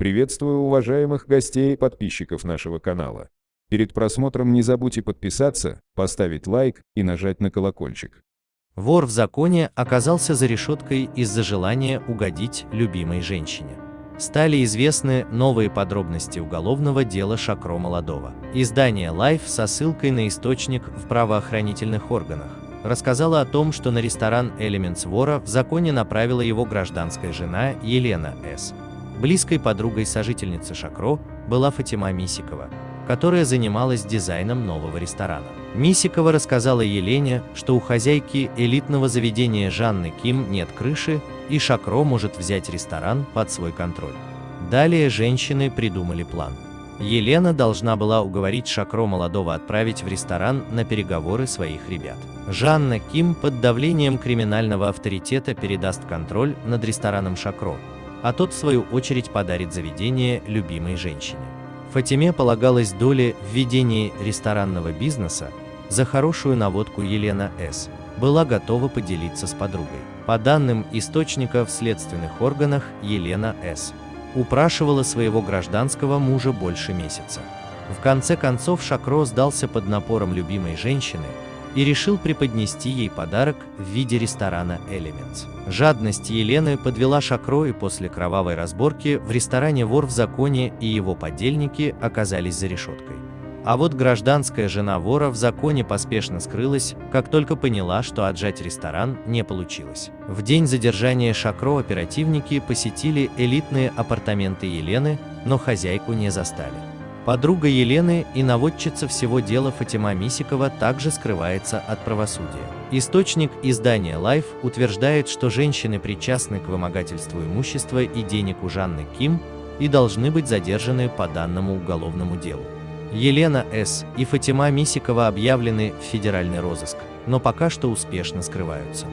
Приветствую уважаемых гостей и подписчиков нашего канала. Перед просмотром не забудьте подписаться, поставить лайк и нажать на колокольчик. Вор в законе оказался за решеткой из-за желания угодить любимой женщине. Стали известны новые подробности уголовного дела Шакро Молодого. Издание Life со ссылкой на источник в правоохранительных органах рассказала о том, что на ресторан Elements вора в законе направила его гражданская жена Елена С. Близкой подругой сожительницы Шакро была Фатима Мисикова, которая занималась дизайном нового ресторана. Мисикова рассказала Елене, что у хозяйки элитного заведения Жанны Ким нет крыши, и Шакро может взять ресторан под свой контроль. Далее женщины придумали план. Елена должна была уговорить Шакро молодого отправить в ресторан на переговоры своих ребят. Жанна Ким под давлением криминального авторитета передаст контроль над рестораном Шакро, а тот в свою очередь подарит заведение любимой женщине. Фатиме полагалась доля в ведении ресторанного бизнеса, за хорошую наводку Елена С. была готова поделиться с подругой. По данным источника в следственных органах, Елена С. упрашивала своего гражданского мужа больше месяца. В конце концов Шакро сдался под напором любимой женщины, и решил преподнести ей подарок в виде ресторана Elements. Жадность Елены подвела Шакро и после кровавой разборки в ресторане «Вор в законе» и его подельники оказались за решеткой. А вот гражданская жена вора в законе поспешно скрылась, как только поняла, что отжать ресторан не получилось. В день задержания Шакро оперативники посетили элитные апартаменты Елены, но хозяйку не застали. Подруга Елены и наводчица всего дела Фатима Мисикова также скрывается от правосудия. Источник издания Life утверждает, что женщины причастны к вымогательству имущества и денег у Жанны Ким и должны быть задержаны по данному уголовному делу. Елена С. и Фатима Мисикова объявлены в федеральный розыск, но пока что успешно скрываются.